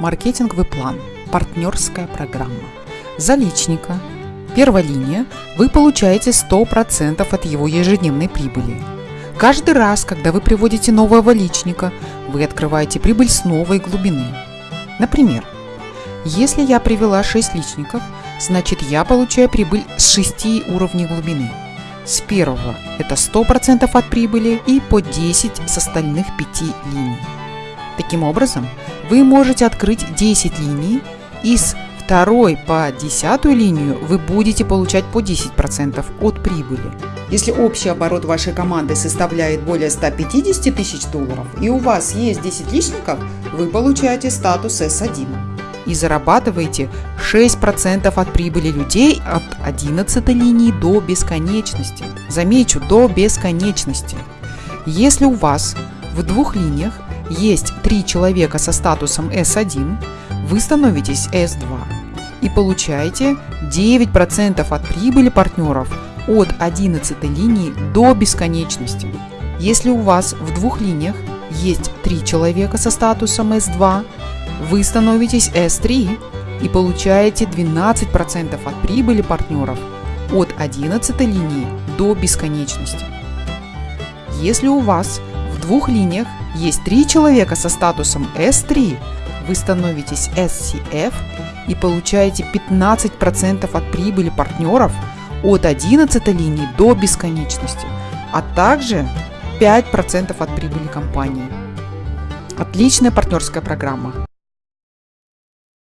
Маркетинговый план. Партнерская программа. За личника. Первая линия. Вы получаете 100% от его ежедневной прибыли. Каждый раз, когда вы приводите нового личника, вы открываете прибыль с новой глубины. Например, если я привела 6 личников, значит я получаю прибыль с 6 уровней глубины. С первого это 100% от прибыли и по 10 с остальных 5 линий. Таким образом, вы можете открыть 10 линий и с второй по десятую линию вы будете получать по 10% от прибыли. Если общий оборот вашей команды составляет более 150 тысяч долларов и у вас есть 10 личников, вы получаете статус S1 и зарабатываете 6% от прибыли людей от 11 линии до бесконечности. Замечу, до бесконечности. Если у вас в двух линиях есть три человека со статусом S1, вы становитесь S2 и получаете 9% от прибыли партнеров от 11 линии до бесконечности. Если у вас в двух линиях есть три человека со статусом S2, вы становитесь S3 и получаете 12% от прибыли партнеров от 11 линии до бесконечности. Если у вас двух линиях есть три человека со статусом S3, вы становитесь SCF и получаете 15% от прибыли партнеров от 11 линии до бесконечности, а также 5% от прибыли компании. Отличная партнерская программа.